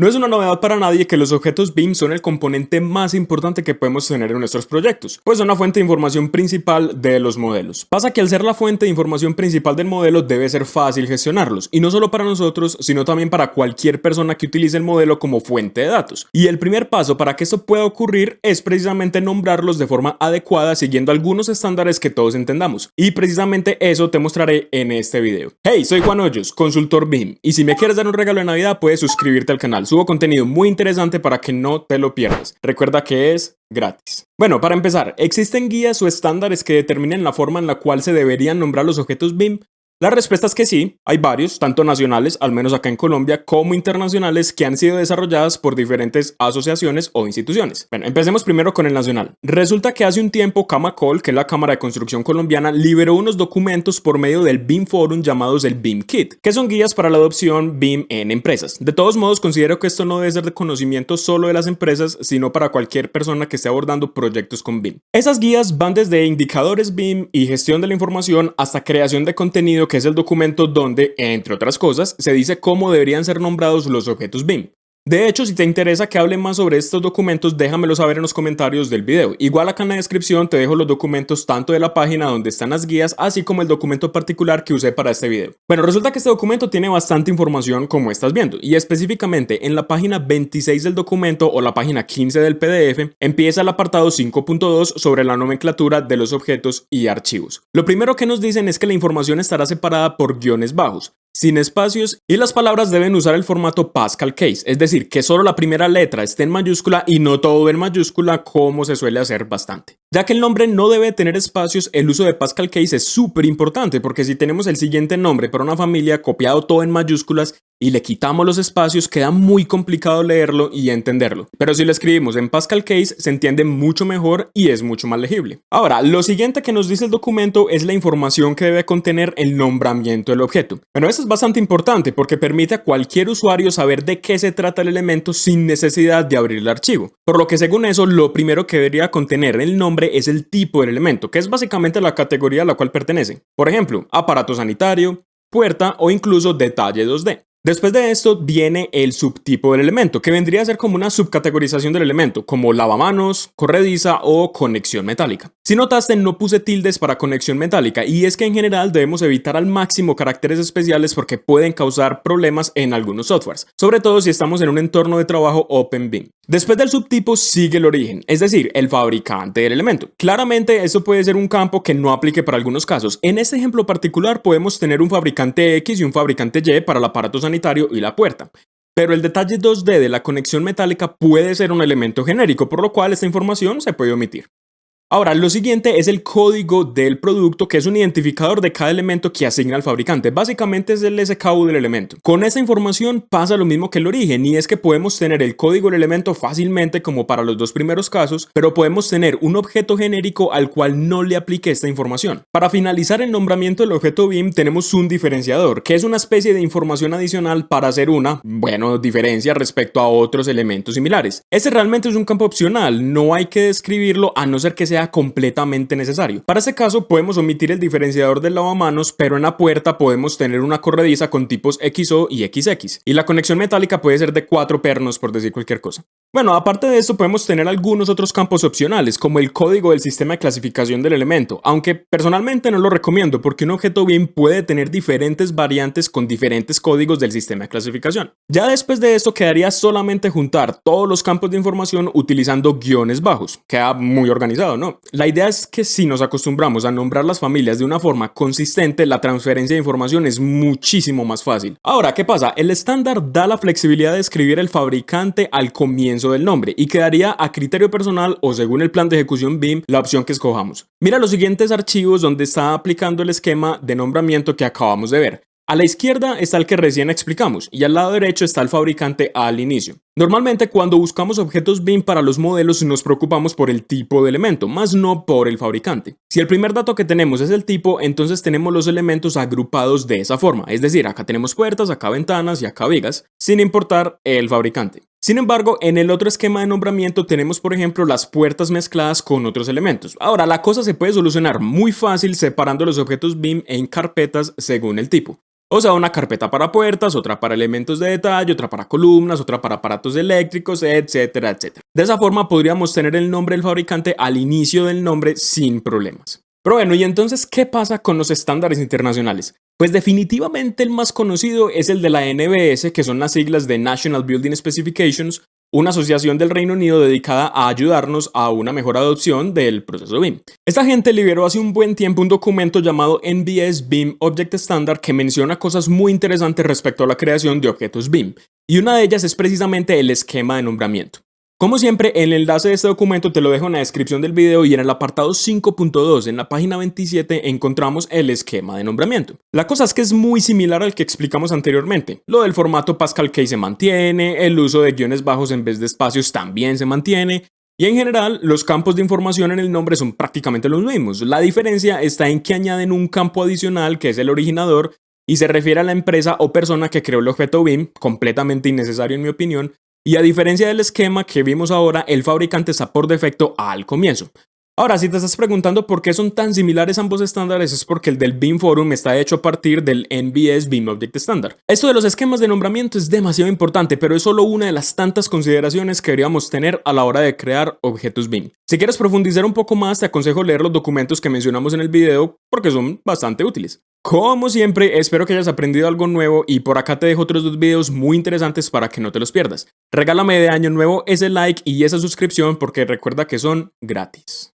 No es una novedad para nadie que los objetos BIM son el componente más importante que podemos tener en nuestros proyectos, pues son la fuente de información principal de los modelos. Pasa que al ser la fuente de información principal del modelo debe ser fácil gestionarlos, y no solo para nosotros, sino también para cualquier persona que utilice el modelo como fuente de datos. Y el primer paso para que esto pueda ocurrir es precisamente nombrarlos de forma adecuada siguiendo algunos estándares que todos entendamos. Y precisamente eso te mostraré en este video. Hey, soy Juan Hoyos, consultor BIM, y si me quieres dar un regalo de Navidad puedes suscribirte al canal Subo contenido muy interesante para que no te lo pierdas. Recuerda que es gratis. Bueno, para empezar, ¿existen guías o estándares que determinen la forma en la cual se deberían nombrar los objetos BIM? La respuesta es que sí, hay varios, tanto nacionales, al menos acá en Colombia, como internacionales que han sido desarrolladas por diferentes asociaciones o instituciones. Bueno, empecemos primero con el nacional. Resulta que hace un tiempo Camacol, que es la Cámara de Construcción Colombiana, liberó unos documentos por medio del BIM Forum llamados el BIM Kit, que son guías para la adopción BIM en empresas. De todos modos, considero que esto no debe ser de conocimiento solo de las empresas, sino para cualquier persona que esté abordando proyectos con BIM. Esas guías van desde indicadores BIM y gestión de la información hasta creación de contenido que es el documento donde, entre otras cosas, se dice cómo deberían ser nombrados los objetos BIM. De hecho, si te interesa que hable más sobre estos documentos, déjamelo saber en los comentarios del video. Igual acá en la descripción te dejo los documentos tanto de la página donde están las guías, así como el documento particular que usé para este video. Bueno, resulta que este documento tiene bastante información como estás viendo, y específicamente en la página 26 del documento o la página 15 del PDF, empieza el apartado 5.2 sobre la nomenclatura de los objetos y archivos. Lo primero que nos dicen es que la información estará separada por guiones bajos, sin espacios y las palabras deben usar el formato Pascal Case, es decir, que solo la primera letra esté en mayúscula y no todo en mayúscula como se suele hacer bastante. Ya que el nombre no debe tener espacios, el uso de Pascal Case es súper importante porque si tenemos el siguiente nombre para una familia copiado todo en mayúsculas y le quitamos los espacios, queda muy complicado leerlo y entenderlo. Pero si lo escribimos en Pascal Case, se entiende mucho mejor y es mucho más legible. Ahora, lo siguiente que nos dice el documento es la información que debe contener el nombramiento del objeto. Bueno, eso es bastante importante porque permite a cualquier usuario saber de qué se trata el elemento sin necesidad de abrir el archivo. Por lo que según eso, lo primero que debería contener el nombre es el tipo del elemento, que es básicamente la categoría a la cual pertenece. Por ejemplo, aparato sanitario, puerta o incluso detalle 2D. Después de esto viene el subtipo del elemento, que vendría a ser como una subcategorización del elemento, como lavamanos, corrediza o conexión metálica. Si notaste, no puse tildes para conexión metálica, y es que en general debemos evitar al máximo caracteres especiales porque pueden causar problemas en algunos softwares, sobre todo si estamos en un entorno de trabajo OpenBIM. Después del subtipo sigue el origen, es decir, el fabricante del elemento. Claramente esto puede ser un campo que no aplique para algunos casos. En este ejemplo particular podemos tener un fabricante X y un fabricante Y para el aparato y la puerta. Pero el detalle 2D de la conexión metálica puede ser un elemento genérico, por lo cual esta información se puede omitir. Ahora, lo siguiente es el código del producto, que es un identificador de cada elemento que asigna al fabricante. Básicamente es el SKU del elemento. Con esta información pasa lo mismo que el origen, y es que podemos tener el código del elemento fácilmente como para los dos primeros casos, pero podemos tener un objeto genérico al cual no le aplique esta información. Para finalizar el nombramiento del objeto BIM tenemos un diferenciador, que es una especie de información adicional para hacer una, bueno, diferencia respecto a otros elementos similares. Este realmente es un campo opcional, no hay que describirlo a no ser que sea completamente necesario. Para ese caso podemos omitir el diferenciador del lavamanos, pero en la puerta podemos tener una corrediza con tipos XO y XX, y la conexión metálica puede ser de cuatro pernos por decir cualquier cosa. Bueno, aparte de esto podemos tener algunos otros campos opcionales, como el código del sistema de clasificación del elemento, aunque personalmente no lo recomiendo porque un objeto BIM puede tener diferentes variantes con diferentes códigos del sistema de clasificación. Ya después de esto quedaría solamente juntar todos los campos de información utilizando guiones bajos, queda muy organizado, ¿no? La idea es que si nos acostumbramos a nombrar las familias de una forma consistente, la transferencia de información es muchísimo más fácil. Ahora, ¿qué pasa? El estándar da la flexibilidad de escribir el fabricante al del nombre y quedaría a criterio personal o según el plan de ejecución BIM la opción que escojamos. Mira los siguientes archivos donde está aplicando el esquema de nombramiento que acabamos de ver. A la izquierda está el que recién explicamos y al lado derecho está el fabricante al inicio. Normalmente cuando buscamos objetos BIM para los modelos nos preocupamos por el tipo de elemento, más no por el fabricante. Si el primer dato que tenemos es el tipo, entonces tenemos los elementos agrupados de esa forma, es decir, acá tenemos puertas, acá ventanas y acá vigas, sin importar el fabricante. Sin embargo, en el otro esquema de nombramiento tenemos por ejemplo las puertas mezcladas con otros elementos. Ahora, la cosa se puede solucionar muy fácil separando los objetos BIM en carpetas según el tipo. O sea, una carpeta para puertas, otra para elementos de detalle, otra para columnas, otra para aparatos eléctricos, etcétera, etcétera. De esa forma podríamos tener el nombre del fabricante al inicio del nombre sin problemas. Pero bueno, ¿y entonces qué pasa con los estándares internacionales? Pues definitivamente el más conocido es el de la NBS, que son las siglas de National Building Specifications, una asociación del Reino Unido dedicada a ayudarnos a una mejor adopción del proceso BIM. Esta gente liberó hace un buen tiempo un documento llamado NBS BIM Object Standard que menciona cosas muy interesantes respecto a la creación de objetos BIM, y una de ellas es precisamente el esquema de nombramiento. Como siempre, el enlace de este documento te lo dejo en la descripción del video y en el apartado 5.2 en la página 27 encontramos el esquema de nombramiento. La cosa es que es muy similar al que explicamos anteriormente. Lo del formato Pascal Key se mantiene, el uso de guiones bajos en vez de espacios también se mantiene, y en general, los campos de información en el nombre son prácticamente los mismos. La diferencia está en que añaden un campo adicional que es el originador y se refiere a la empresa o persona que creó el objeto BIM, completamente innecesario en mi opinión, y a diferencia del esquema que vimos ahora, el fabricante está por defecto al comienzo. Ahora, si te estás preguntando por qué son tan similares ambos estándares, es porque el del BIM Forum está hecho a partir del NBS BIM Object Standard. Esto de los esquemas de nombramiento es demasiado importante, pero es solo una de las tantas consideraciones que deberíamos tener a la hora de crear objetos BIM. Si quieres profundizar un poco más, te aconsejo leer los documentos que mencionamos en el video porque son bastante útiles. Como siempre, espero que hayas aprendido algo nuevo y por acá te dejo otros dos videos muy interesantes para que no te los pierdas. Regálame de año nuevo ese like y esa suscripción porque recuerda que son gratis.